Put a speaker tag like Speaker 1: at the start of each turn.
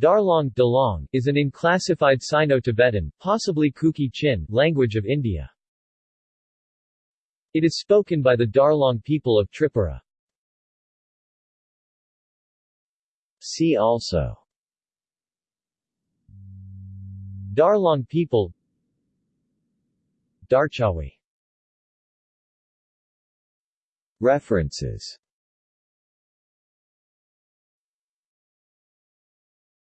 Speaker 1: Darlong Dalong, is an unclassified Sino-Tibetan, possibly Kuki-Chin, language of India. It is spoken by the Darlong people of Tripura. See also Darlong people Darchawi References